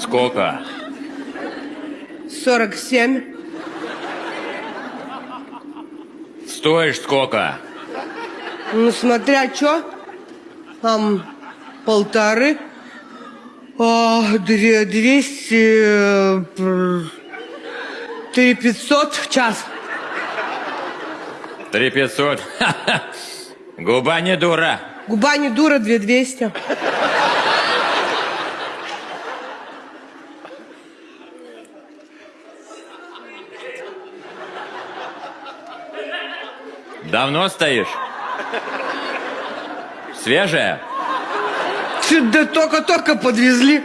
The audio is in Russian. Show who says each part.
Speaker 1: Сколько?
Speaker 2: 47.
Speaker 1: Стоишь сколько?
Speaker 2: Ну, смотря что. Там полторы. А, две, двести... э, Три пятьсот в час.
Speaker 1: Три пятьсот. Губа не дура.
Speaker 2: Губа не дура, две двести.
Speaker 1: Давно стоишь? Свежая?
Speaker 2: Да только-только подвезли.